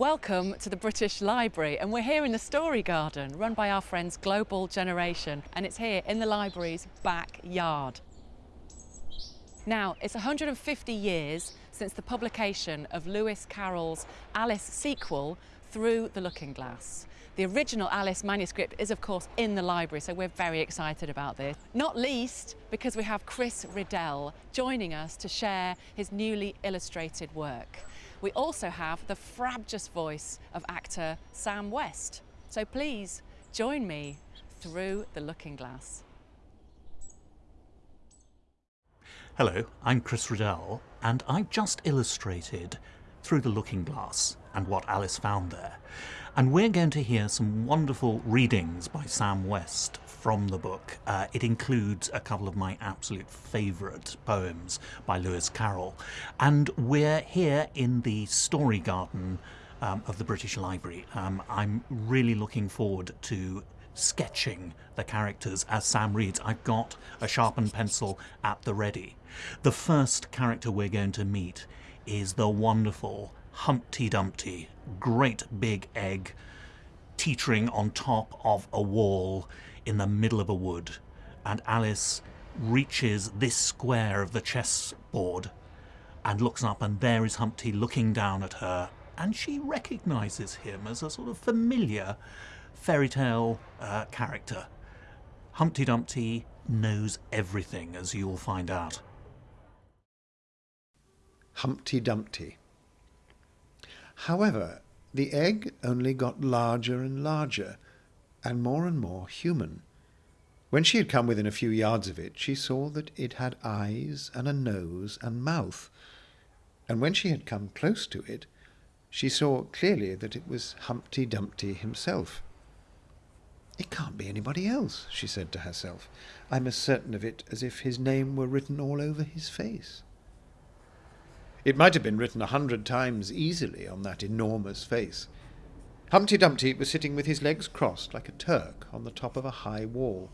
Welcome to the British Library and we're here in the Story Garden run by our friends Global Generation and it's here in the library's backyard. Now, it's 150 years since the publication of Lewis Carroll's Alice sequel, Through the Looking Glass. The original Alice manuscript is of course in the library, so we're very excited about this. Not least because we have Chris Riddell joining us to share his newly illustrated work. We also have the frabjous voice of actor Sam West. So please join me through the looking glass. Hello, I'm Chris Riddell, and I've just illustrated Through the Looking Glass and what Alice found there. And we're going to hear some wonderful readings by Sam West from the book. Uh, it includes a couple of my absolute favourite poems by Lewis Carroll. And we're here in the story garden um, of the British Library. Um, I'm really looking forward to sketching the characters as Sam reads. I've got a sharpened pencil at the ready. The first character we're going to meet is the wonderful Humpty Dumpty, great big egg teetering on top of a wall in the middle of a wood. And Alice reaches this square of the chessboard and looks up, and there is Humpty looking down at her. And she recognizes him as a sort of familiar fairy tale uh, character. Humpty Dumpty knows everything, as you'll find out. Humpty Dumpty. However, the egg only got larger and larger, and more and more human. When she had come within a few yards of it, she saw that it had eyes and a nose and mouth, and when she had come close to it, she saw clearly that it was Humpty Dumpty himself. It can't be anybody else, she said to herself. I'm as certain of it as if his name were written all over his face. It might have been written a hundred times easily on that enormous face. Humpty Dumpty was sitting with his legs crossed like a Turk on the top of a high wall,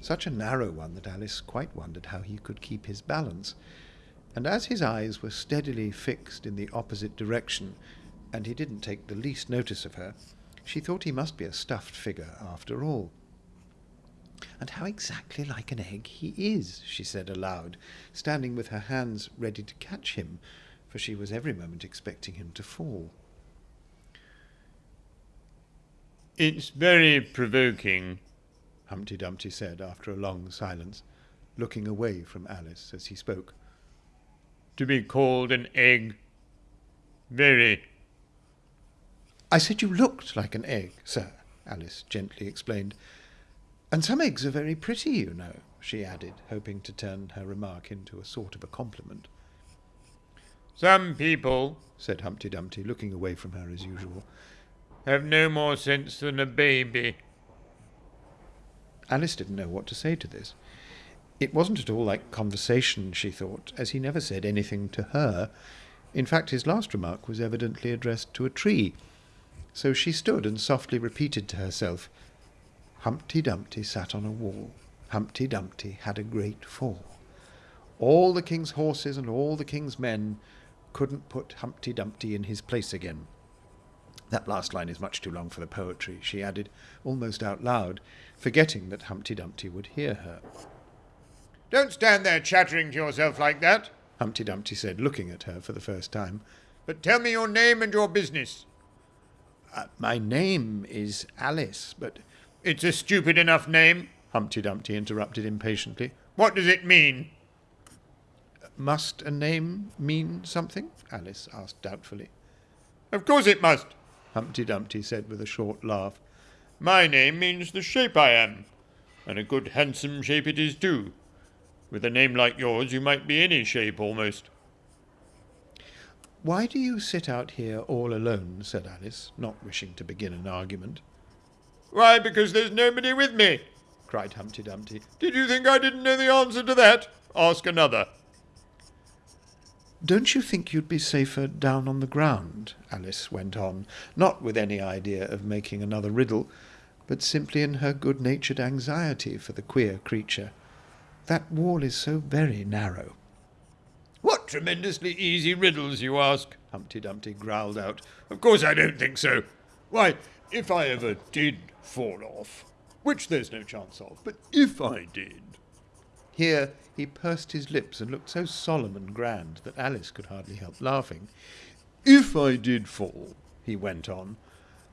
such a narrow one that Alice quite wondered how he could keep his balance. And as his eyes were steadily fixed in the opposite direction, and he didn't take the least notice of her, she thought he must be a stuffed figure after all. And how exactly like an egg he is, she said aloud, standing with her hands ready to catch him, for she was every moment expecting him to fall. It's very provoking, Humpty Dumpty said after a long silence, looking away from Alice as he spoke. To be called an egg. Very. I said you looked like an egg, sir, Alice gently explained. And some eggs are very pretty, you know, she added, hoping to turn her remark into a sort of a compliment. Some people, said Humpty Dumpty, looking away from her as usual, have no more sense than a baby. Alice didn't know what to say to this. It wasn't at all like conversation, she thought, as he never said anything to her. In fact, his last remark was evidently addressed to a tree. So she stood and softly repeated to herself, Humpty Dumpty sat on a wall. Humpty Dumpty had a great fall. All the king's horses and all the king's men couldn't put Humpty Dumpty in his place again. That last line is much too long for the poetry, she added, almost out loud, forgetting that Humpty Dumpty would hear her. Don't stand there chattering to yourself like that, Humpty Dumpty said, looking at her for the first time. But tell me your name and your business. Uh, my name is Alice, but it's a stupid enough name, Humpty Dumpty interrupted impatiently. What does it mean? Must a name mean something? Alice asked doubtfully. Of course it must, Humpty Dumpty said with a short laugh. My name means the shape I am, and a good handsome shape it is too. With a name like yours you might be any shape almost. Why do you sit out here all alone? said Alice, not wishing to begin an argument. Why, because there's nobody with me, cried Humpty Dumpty. Did you think I didn't know the answer to that? Ask another. Don't you think you'd be safer down on the ground? Alice went on, not with any idea of making another riddle, but simply in her good-natured anxiety for the queer creature. That wall is so very narrow. What tremendously easy riddles, you ask? Humpty Dumpty growled out. Of course I don't think so. Why, if I ever did fall off, which there's no chance of, but if I did. Here he pursed his lips and looked so solemn and grand that Alice could hardly help laughing. If I did fall, he went on,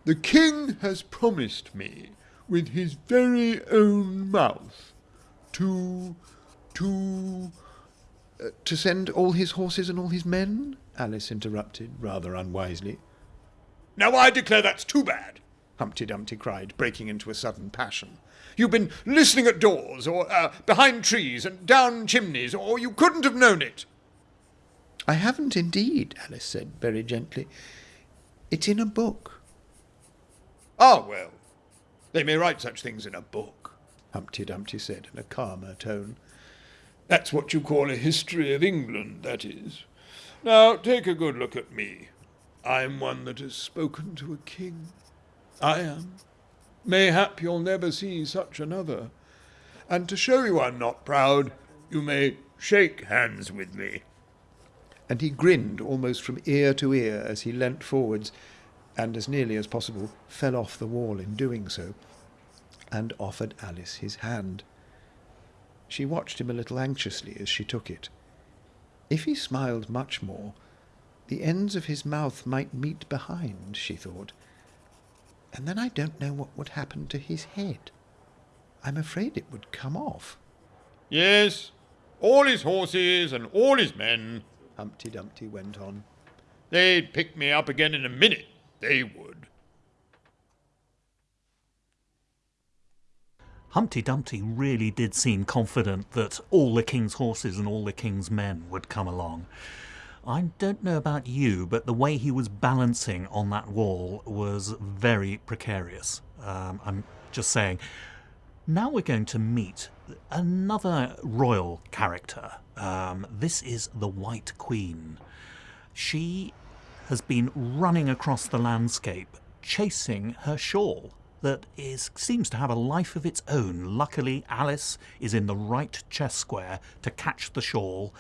the king has promised me, with his very own mouth, to. to. Uh, to send all his horses and all his men? Alice interrupted, rather unwisely. Now I declare that's too bad, Humpty Dumpty cried, breaking into a sudden passion. You've been listening at doors, or uh, behind trees, and down chimneys, or you couldn't have known it. I haven't indeed, Alice said very gently. It's in a book. Ah, well, they may write such things in a book, Humpty Dumpty said in a calmer tone. That's what you call a history of England, that is. Now, take a good look at me. I'm one that has spoken to a king. I am. Mayhap you'll never see such another. And to show you I'm not proud, you may shake hands with me. And he grinned almost from ear to ear as he leant forwards, and as nearly as possible fell off the wall in doing so, and offered Alice his hand. She watched him a little anxiously as she took it. If he smiled much more, the ends of his mouth might meet behind, she thought, and then I don't know what would happen to his head. I'm afraid it would come off. Yes, all his horses and all his men, Humpty Dumpty went on. They'd pick me up again in a minute, they would. Humpty Dumpty really did seem confident that all the king's horses and all the king's men would come along. I don't know about you, but the way he was balancing on that wall was very precarious. Um, I'm just saying. Now we're going to meet another royal character. Um, this is the White Queen. She has been running across the landscape, chasing her shawl that is seems to have a life of its own. Luckily, Alice is in the right chess square to catch the shawl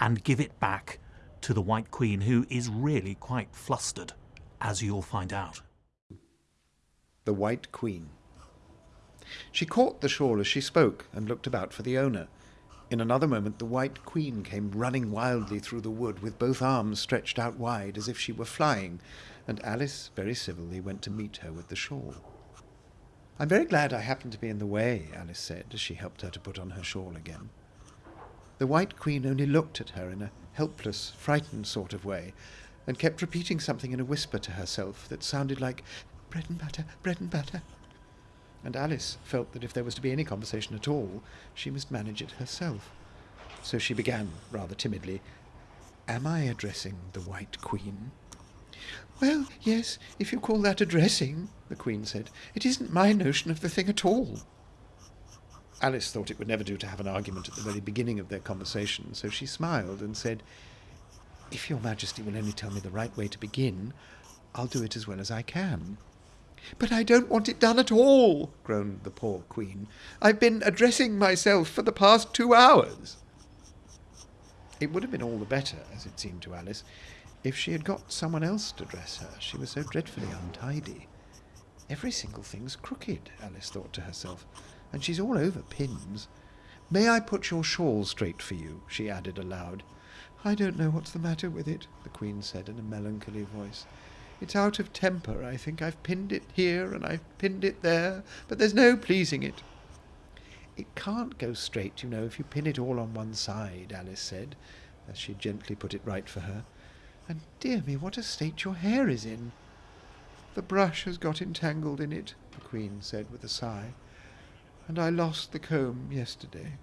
and give it back to the White Queen, who is really quite flustered, as you'll find out. The White Queen. She caught the shawl as she spoke and looked about for the owner. In another moment, the White Queen came running wildly through the wood with both arms stretched out wide as if she were flying, and Alice very civilly went to meet her with the shawl. I'm very glad I happened to be in the way, Alice said, as she helped her to put on her shawl again. The White Queen only looked at her in a helpless, frightened sort of way, and kept repeating something in a whisper to herself that sounded like bread and butter, bread and butter. And Alice felt that if there was to be any conversation at all, she must manage it herself. So she began, rather timidly, Am I addressing the White Queen? Well, yes, if you call that addressing, the Queen said. It isn't my notion of the thing at all. Alice thought it would never do to have an argument at the very beginning of their conversation, so she smiled and said, If your Majesty will only tell me the right way to begin, I'll do it as well as I can. But I don't want it done at all, groaned the poor Queen. I've been addressing myself for the past two hours. It would have been all the better, as it seemed to Alice, if she had got someone else to dress her. She was so dreadfully untidy. Every single thing's crooked, Alice thought to herself, and she's all over pins. May I put your shawl straight for you? she added aloud. I don't know what's the matter with it, the Queen said in a melancholy voice. It's out of temper, I think. I've pinned it here and I've pinned it there, but there's no pleasing it. It can't go straight, you know, if you pin it all on one side, Alice said, as she gently put it right for her. And dear me, what a state your hair is in. The brush has got entangled in it, the Queen said with a sigh, and I lost the comb yesterday.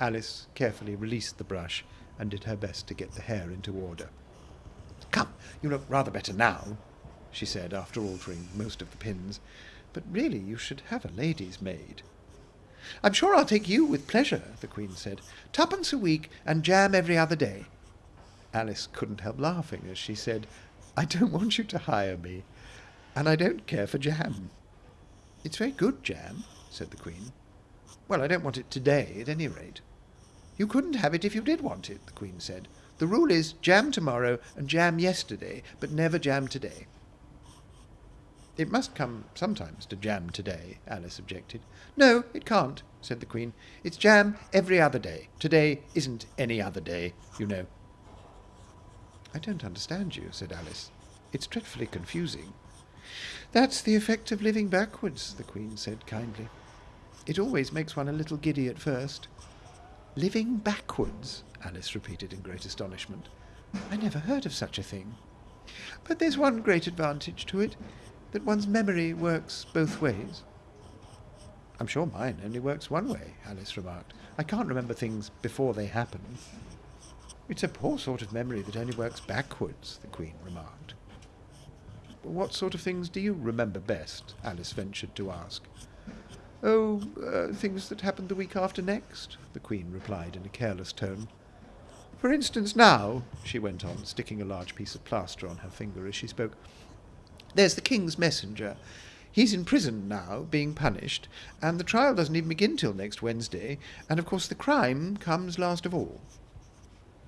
Alice carefully released the brush and did her best to get the hair into order. Come, you look rather better now, she said, after altering most of the pins, but really you should have a lady's maid. I'm sure I'll take you with pleasure, the Queen said. Twopence a week and jam every other day. Alice couldn't help laughing as she said, I don't want you to hire me, and I don't care for jam. It's very good jam, said the Queen. Well, I don't want it today, at any rate. You couldn't have it if you did want it, the Queen said. The rule is jam tomorrow and jam yesterday, but never jam today. It must come sometimes to jam today, Alice objected. No, it can't, said the Queen. It's jam every other day. Today isn't any other day, you know. I don't understand you, said Alice. It's dreadfully confusing. That's the effect of living backwards, the Queen said kindly. It always makes one a little giddy at first. Living backwards, Alice repeated in great astonishment. I never heard of such a thing. But there's one great advantage to it, that one's memory works both ways. I'm sure mine only works one way, Alice remarked. I can't remember things before they happen. It's a poor sort of memory that only works backwards, the Queen remarked. What sort of things do you remember best? Alice ventured to ask. Oh, uh, things that happened the week after next, the Queen replied in a careless tone. For instance, now, she went on, sticking a large piece of plaster on her finger as she spoke, there's the King's messenger. He's in prison now, being punished, and the trial doesn't even begin till next Wednesday, and of course the crime comes last of all.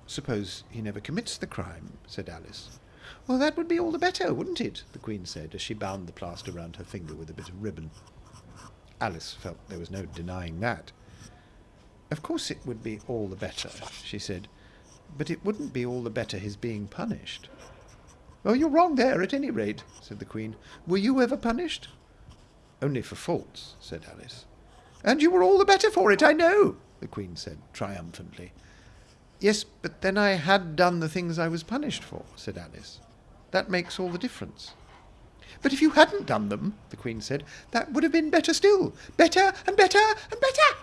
Suppose he never commits the crime, said Alice. Well, that would be all the better, wouldn't it? the Queen said, as she bound the plaster round her finger with a bit of ribbon. Alice felt there was no denying that. Of course it would be all the better, she said, but it wouldn't be all the better his being punished. Oh, you're wrong there, at any rate, said the Queen. Were you ever punished? Only for faults, said Alice. And you were all the better for it, I know, the Queen said triumphantly. Yes, but then I had done the things I was punished for, said Alice. That makes all the difference. But if you hadn't done them, the Queen said, that would have been better still. Better and better and better.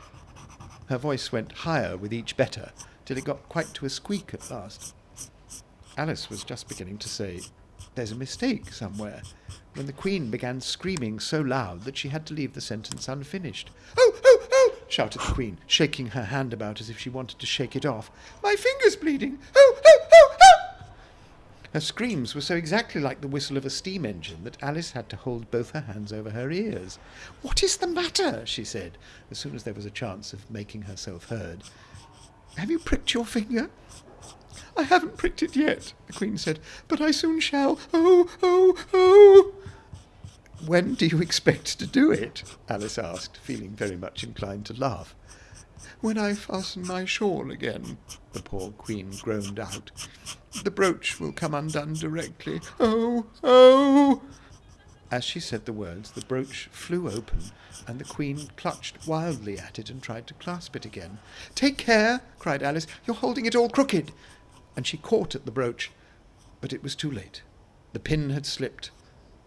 Her voice went higher with each better, till it got quite to a squeak at last. Alice was just beginning to say, There's a mistake somewhere, when the Queen began screaming so loud that she had to leave the sentence unfinished. Oh! Shouted the Queen, shaking her hand about as if she wanted to shake it off. My finger's bleeding! Oh, oh, oh, oh! Her screams were so exactly like the whistle of a steam engine that Alice had to hold both her hands over her ears. What is the matter? she said, as soon as there was a chance of making herself heard. Have you pricked your finger? I haven't pricked it yet, the Queen said, but I soon shall. Oh, oh, oh! When do you expect to do it? Alice asked, feeling very much inclined to laugh. When I fasten my shawl again, the poor Queen groaned out. The brooch will come undone directly. Oh, oh! As she said the words, the brooch flew open, and the Queen clutched wildly at it and tried to clasp it again. Take care, cried Alice, you're holding it all crooked and she caught at the brooch, but it was too late. The pin had slipped,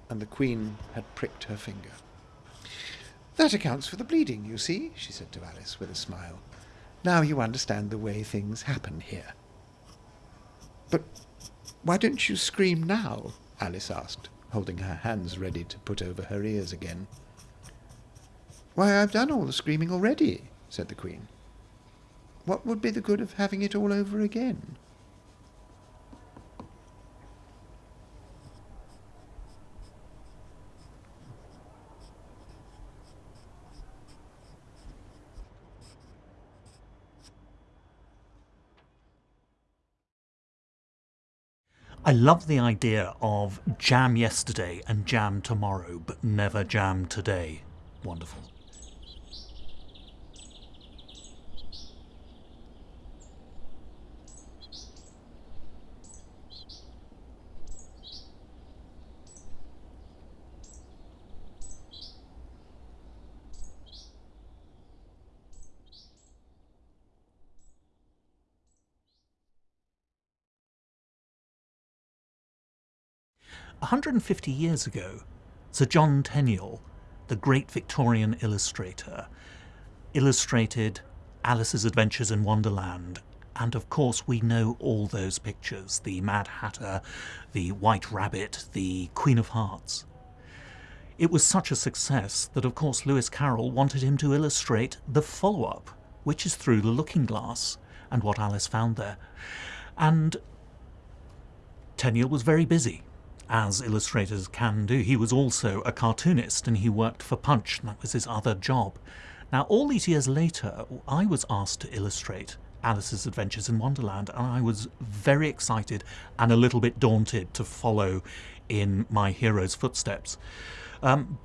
and the Queen had pricked her finger. That accounts for the bleeding, you see, she said to Alice with a smile. Now you understand the way things happen here. But why don't you scream now? Alice asked, holding her hands ready to put over her ears again. Why, I've done all the screaming already, said the Queen. What would be the good of having it all over again? I love the idea of jam yesterday and jam tomorrow, but never jam today. Wonderful. 150 years ago, Sir John Tenniel, the great Victorian illustrator, illustrated Alice's Adventures in Wonderland. And of course, we know all those pictures the Mad Hatter, the White Rabbit, the Queen of Hearts. It was such a success that, of course, Lewis Carroll wanted him to illustrate the follow up, which is Through the Looking Glass and what Alice found there. And Tenniel was very busy as illustrators can do. He was also a cartoonist and he worked for Punch, that was his other job. Now, all these years later, I was asked to illustrate Alice's Adventures in Wonderland, and I was very excited and a little bit daunted to follow in my hero's footsteps. Um,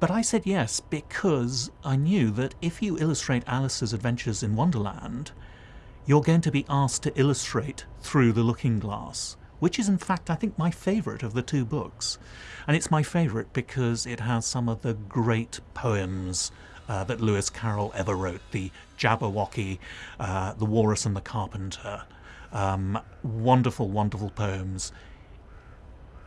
but I said yes because I knew that if you illustrate Alice's Adventures in Wonderland, you're going to be asked to illustrate through the looking glass, which is in fact, I think, my favourite of the two books. And it's my favourite because it has some of the great poems uh, that Lewis Carroll ever wrote the Jabberwocky, uh, The Walrus and the Carpenter. Um, wonderful, wonderful poems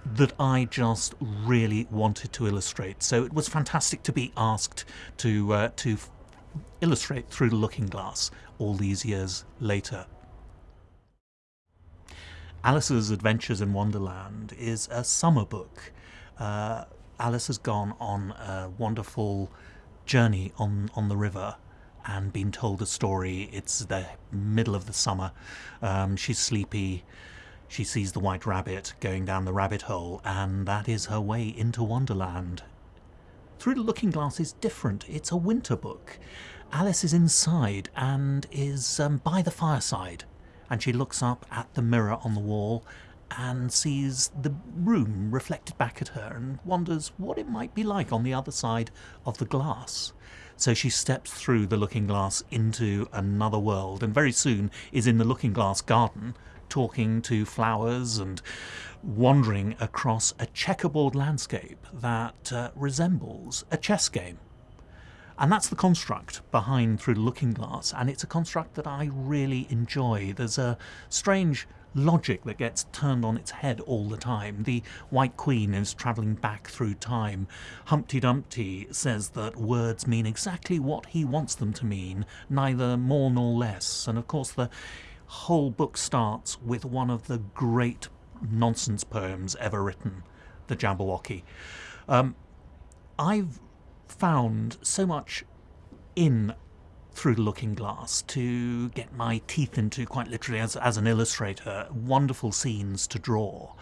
that I just really wanted to illustrate. So it was fantastic to be asked to uh, to illustrate through the looking glass all these years later. Alice's Adventures in Wonderland is a summer book. Uh, Alice has gone on a wonderful journey on, on the river and been told a story. It's the middle of the summer. Um, she's sleepy. She sees the white rabbit going down the rabbit hole, and that is her way into Wonderland. Through the Looking Glass is different. It's a winter book. Alice is inside and is um, by the fireside, and she looks up at the mirror on the wall and sees the room reflected back at her and wonders what it might be like on the other side of the glass. So she steps through the looking glass into another world and very soon is in the looking glass garden talking to flowers and wandering across a checkerboard landscape that uh, resembles a chess game. And that's the construct behind Through the Looking Glass, and it's a construct that I really enjoy. There's a strange logic that gets turned on its head all the time. The White Queen is travelling back through time. Humpty Dumpty says that words mean exactly what he wants them to mean, neither more nor less. And of course, the whole book starts with one of the great nonsense poems ever written, The Jabberwocky. Um, I've found so much in through the looking glass to get my teeth into, quite literally, as, as an illustrator, wonderful scenes to draw,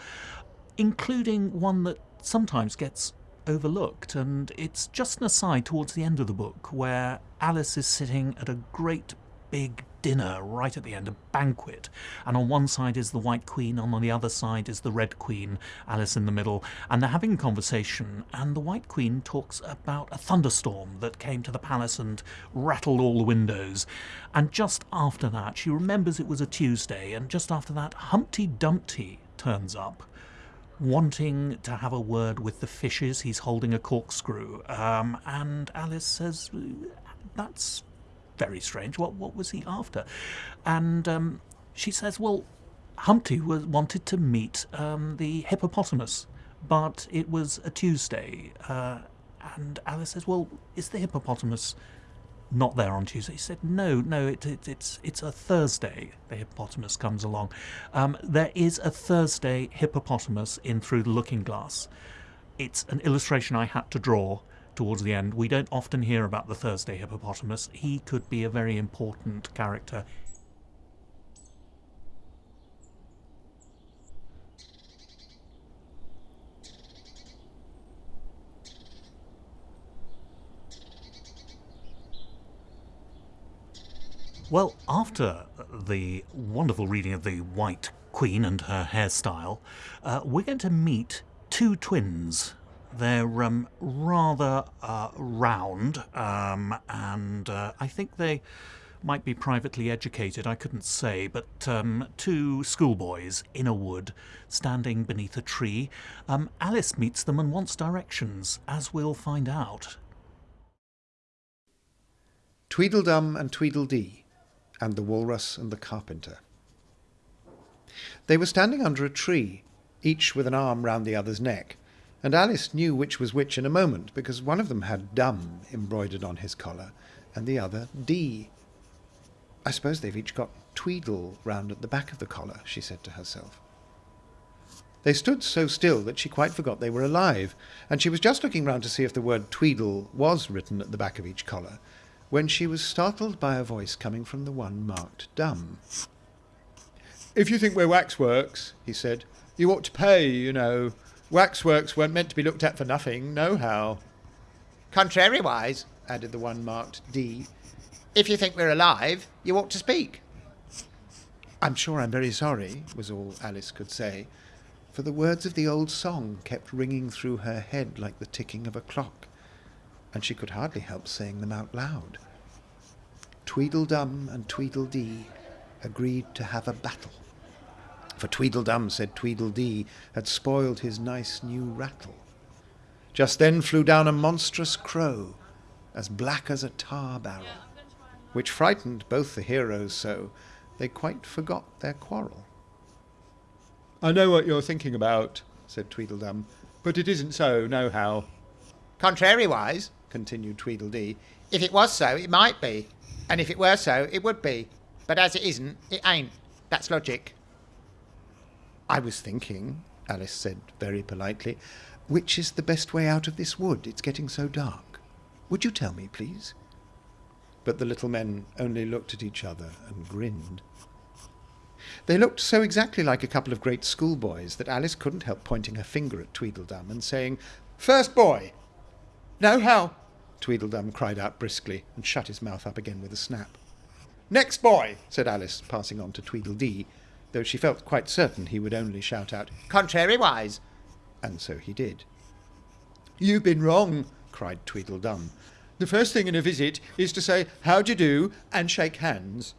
including one that sometimes gets overlooked. And it's just an aside towards the end of the book where Alice is sitting at a great big dinner right at the end, a banquet. And on one side is the White Queen, and on the other side is the Red Queen, Alice in the middle. And they're having a conversation, and the White Queen talks about a thunderstorm that came to the palace and rattled all the windows. And just after that, she remembers it was a Tuesday, and just after that, Humpty Dumpty turns up wanting to have a word with the fishes. He's holding a corkscrew. Um, and Alice says, That's very strange. What what was he after? And um, she says, well, Humpty was wanted to meet um, the hippopotamus, but it was a Tuesday. Uh, and Alice says, well, is the hippopotamus not there on Tuesday? He said, no, no, it, it, it's it's a Thursday. The hippopotamus comes along. Um, there is a Thursday hippopotamus in Through the Looking Glass. It's an illustration I had to draw towards the end. We don't often hear about the Thursday hippopotamus. He could be a very important character. Well, after the wonderful reading of the White Queen and her hairstyle, uh, we're going to meet two twins they're um, rather uh, round, um, and uh, I think they might be privately educated, I couldn't say, but um, two schoolboys in a wood standing beneath a tree. Um, Alice meets them and wants directions, as we'll find out. Tweedledum and Tweedledee, and the Walrus and the Carpenter. They were standing under a tree, each with an arm round the other's neck, and Alice knew which was which in a moment, because one of them had Dum embroidered on his collar, and the other Dee. I suppose they've each got Tweedle round at the back of the collar, she said to herself. They stood so still that she quite forgot they were alive, and she was just looking round to see if the word Tweedle was written at the back of each collar, when she was startled by a voice coming from the one marked Dum. If you think we're waxworks, he said, you ought to pay, you know. Waxworks weren't meant to be looked at for nothing, nohow. Contrariwise, added the one marked Dee, if you think we're alive, you ought to speak. I'm sure I'm very sorry, was all Alice could say, for the words of the old song kept ringing through her head like the ticking of a clock, and she could hardly help saying them out loud. Tweedledum and Tweedledee agreed to have a battle, for Tweedledum said Tweedledee had spoiled his nice new rattle. Just then flew down a monstrous crow, as black as a tar barrel, which frightened both the heroes so they quite forgot their quarrel. I know what you're thinking about, said Tweedledum, but it isn't so, nohow. Contrariwise, continued Tweedledee, if it was so, it might be. And if it were so, it would be. But as it isn't, it ain't. That's logic. I was thinking, Alice said very politely, which is the best way out of this wood? It's getting so dark. Would you tell me, please? But the little men only looked at each other and grinned. They looked so exactly like a couple of great schoolboys that Alice couldn't help pointing her finger at Tweedledum and saying, First boy! No, how? Tweedledum cried out briskly and shut his mouth up again with a snap. Next boy, said Alice, passing on to Tweedledee, though she felt quite certain he would only shout out, Contrariwise! And so he did. You've been wrong, cried Tweedledum. The first thing in a visit is to say, How d'ye do, and shake hands.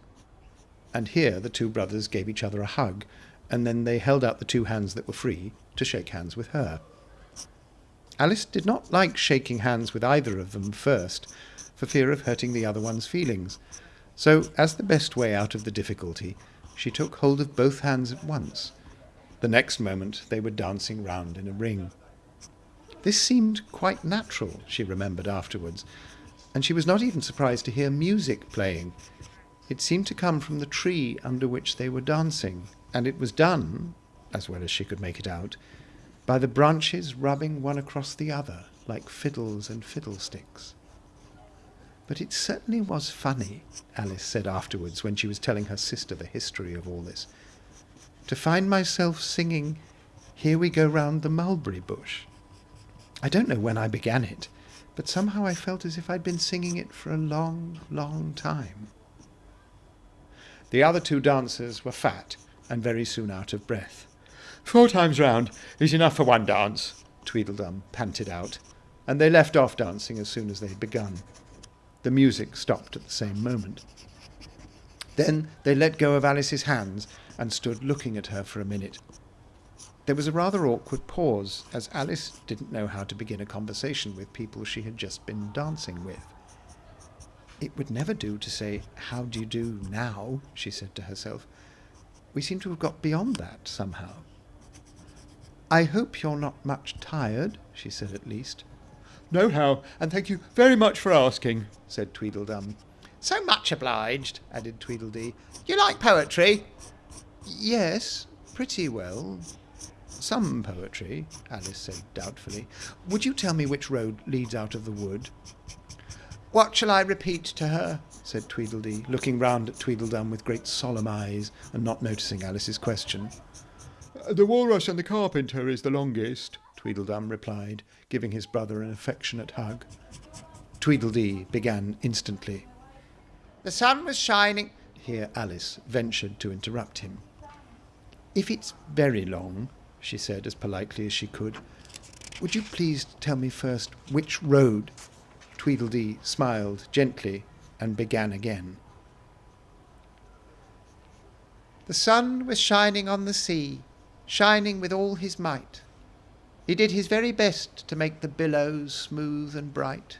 And here the two brothers gave each other a hug, and then they held out the two hands that were free to shake hands with her. Alice did not like shaking hands with either of them first, for fear of hurting the other one's feelings. So, as the best way out of the difficulty, she took hold of both hands at once. The next moment they were dancing round in a ring. This seemed quite natural, she remembered afterwards, and she was not even surprised to hear music playing. It seemed to come from the tree under which they were dancing, and it was done, as well as she could make it out, by the branches rubbing one across the other, like fiddles and fiddlesticks. But it certainly was funny, Alice said afterwards when she was telling her sister the history of all this, to find myself singing Here We Go Round the Mulberry Bush. I don't know when I began it, but somehow I felt as if I'd been singing it for a long, long time. The other two dancers were fat and very soon out of breath. Four times round is enough for one dance, Tweedledum panted out, and they left off dancing as soon as they had begun. The music stopped at the same moment. Then they let go of Alice's hands and stood looking at her for a minute. There was a rather awkward pause, as Alice didn't know how to begin a conversation with people she had just been dancing with. It would never do to say, How do you do now? she said to herself. We seem to have got beyond that somehow. I hope you're not much tired, she said at least. Nohow, and thank you very much for asking, said Tweedledum. So much obliged, added Tweedledee. You like poetry? Yes, pretty well. Some poetry, Alice said doubtfully. Would you tell me which road leads out of the wood? What shall I repeat to her? said Tweedledee, looking round at Tweedledum with great solemn eyes and not noticing Alice's question. The walrus and the carpenter is the longest, Tweedledum replied, giving his brother an affectionate hug. Tweedledee began instantly. The sun was shining. Here Alice ventured to interrupt him. If it's very long, she said as politely as she could, would you please tell me first which road? Tweedledee smiled gently and began again. The sun was shining on the sea, shining with all his might. He did his very best to make the billows smooth and bright.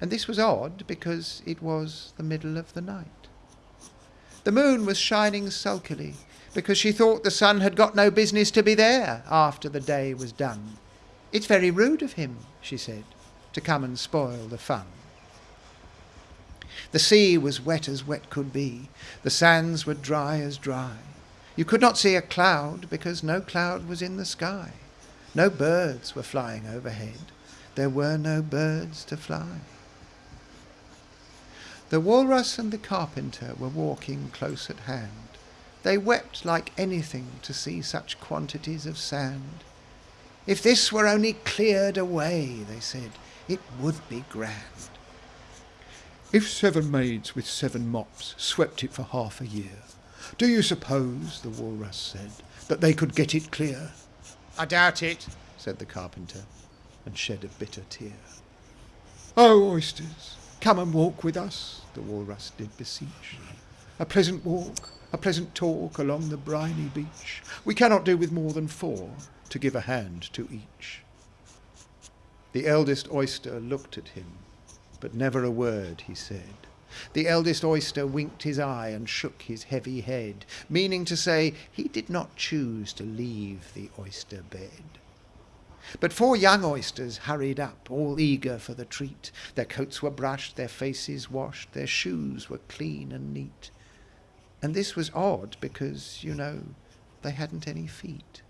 And this was odd because it was the middle of the night. The moon was shining sulkily because she thought the sun had got no business to be there after the day was done. It's very rude of him, she said, to come and spoil the fun. The sea was wet as wet could be, the sands were dry as dry. You could not see a cloud because no cloud was in the sky. No birds were flying overhead. There were no birds to fly. The walrus and the carpenter were walking close at hand. They wept like anything to see such quantities of sand. If this were only cleared away, they said, it would be grand. If seven maids with seven mops swept it for half a year, Do you suppose, the walrus said, that they could get it clear? I doubt it. said the carpenter, and shed a bitter tear. Oh, oysters, come and walk with us, the walrus did beseech. A pleasant walk, a pleasant talk along the briny beach. We cannot do with more than four, to give a hand to each. The eldest oyster looked at him, but never a word he said. The eldest oyster winked his eye and shook his heavy head, meaning to say he did not choose to leave the oyster bed. But four young oysters hurried up, all eager for the treat. Their coats were brushed, their faces washed, their shoes were clean and neat. And this was odd because, you know, they hadn't any feet.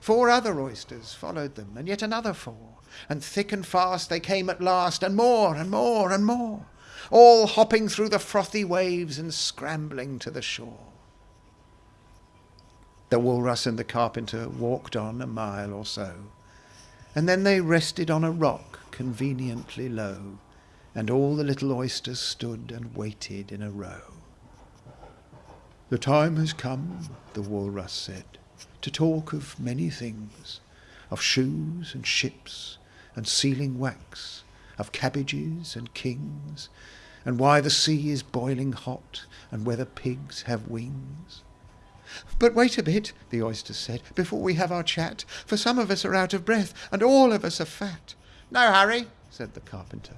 Four other oysters followed them, and yet another four, and thick and fast they came at last, and more and more and more, all hopping through the frothy waves and scrambling to the shore. The walrus and the carpenter walked on a mile or so, and then they rested on a rock conveniently low, and all the little oysters stood and waited in a row. The time has come, the walrus said, to talk of many things, of shoes and ships and sealing wax, of cabbages and kings, and why the sea is boiling hot, and whether pigs have wings. But wait a bit, the oyster said, before we have our chat, for some of us are out of breath, and all of us are fat. No hurry, said the carpenter.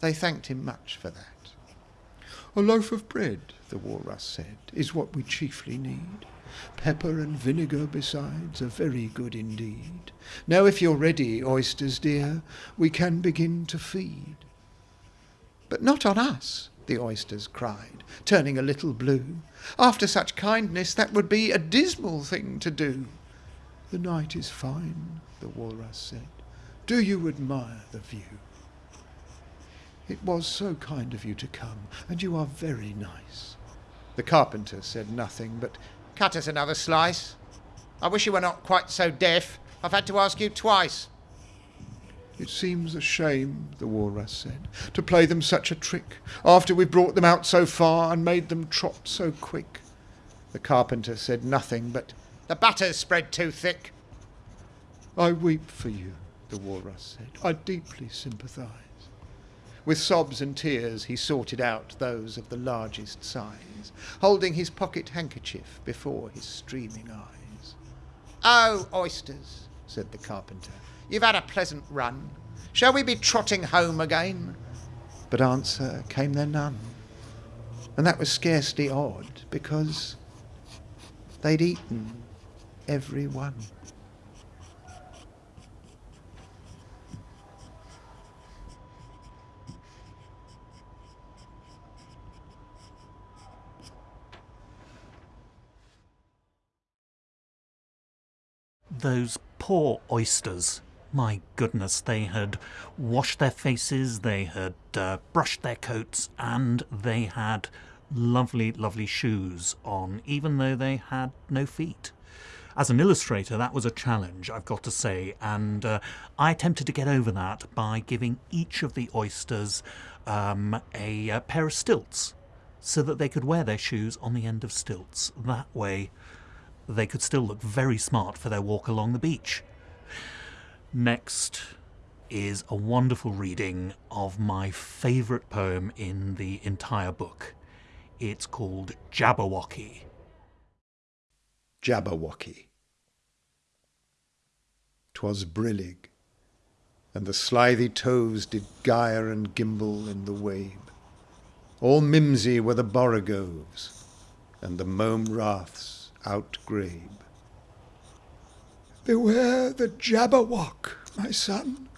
They thanked him much for that. A loaf of bread, the walrus said, is what we chiefly need. Pepper and vinegar besides are very good indeed. Now if you're ready, oysters dear, we can begin to feed. But not on us, the oysters cried, turning a little blue. After such kindness, that would be a dismal thing to do. The night is fine, the walrus said. Do you admire the view? It was so kind of you to come, and you are very nice. The carpenter said nothing, but cut us another slice. I wish you were not quite so deaf. I've had to ask you twice. It seems a shame, the walrus said, to play them such a trick, after we've brought them out so far and made them trot so quick. The carpenter said nothing, but the butter's spread too thick. I weep for you, the walrus said. I deeply sympathise. With sobs and tears he sorted out those of the largest size, holding his pocket handkerchief before his streaming eyes. Oh, oysters, said the carpenter, You've had a pleasant run. Shall we be trotting home again? But answer came there none. And that was scarcely odd, because they'd eaten every one. Those poor oysters. My goodness, they had washed their faces, they had uh, brushed their coats, and they had lovely, lovely shoes on, even though they had no feet. As an illustrator, that was a challenge, I've got to say, and uh, I attempted to get over that by giving each of the oysters um, a, a pair of stilts so that they could wear their shoes on the end of stilts. That way, they could still look very smart for their walk along the beach. Next is a wonderful reading of my favourite poem in the entire book. It's called Jabberwocky. Jabberwocky. 'Twas brillig, and the slithy toves did gyre and gimble in the wabe. All mimsy were the borogoves, and the mome raths outgrabe. Beware the Jabberwock, my son.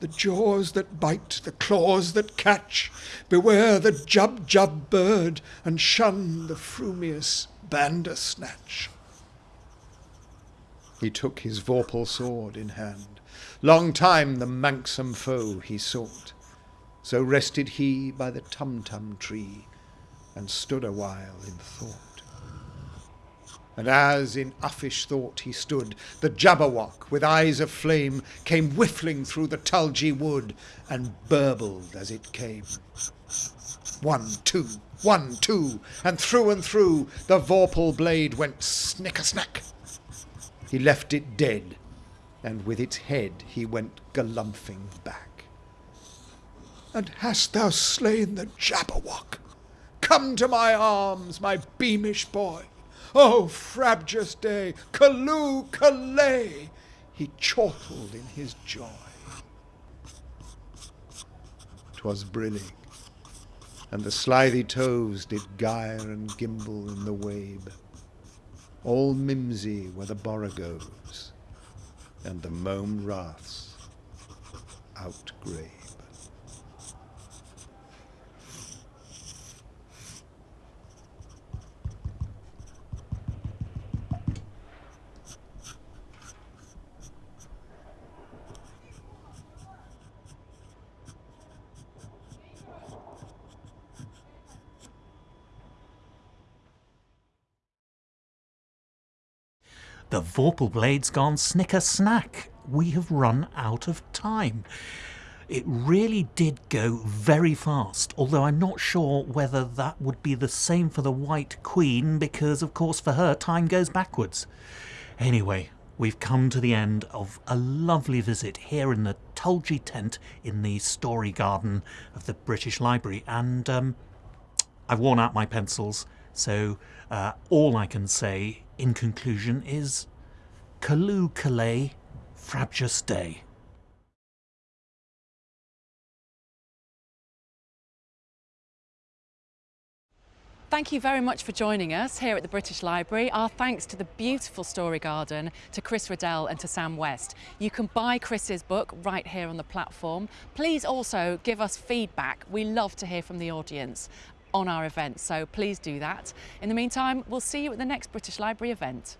The jaws that bite, the claws that catch. Beware the Jubjub bird, and shun the frumious Bandersnatch. He took his vorpal sword in hand. Long time the manxome foe he sought. So rested he by the Tumtum tree, and stood a while in thought. And as in uffish thought he stood, the Jabberwock, with eyes of flame, came whiffling through the tulgey wood, and burbled as it came. One, two, one, two, and through and through the vorpal blade went snicker-snack. He left it dead, and with its head he went galumphing back. And hast thou slain the Jabberwock? Come to my arms, my beamish boy. Oh, frabjous day, Callooh, Callay! He chortled in his joy. 'Twas brillig, and the slithy toves did gyre and gimble in the wabe. All mimsy were the borogoves, and the mome raths outgrabe. The Vorpal blade's gone snicker snack. We have run out of time. It really did go very fast, although I'm not sure whether that would be the same for the White Queen, because of course for her time goes backwards. Anyway, we've come to the end of a lovely visit here in the Tulgey tent in the Story Garden of the British Library, and um, I've worn out my pencils, so uh, all I can say in conclusion is Callooh Callay Frabjous Day. Thank you very much for joining us here at the British Library. Our thanks to the beautiful Story Garden, to Chris Riddell and to Sam West. You can buy Chris's book right here on the platform. Please also give us feedback. We love to hear from the audience on our events, so please do that. In the meantime, we'll see you at the next British Library event.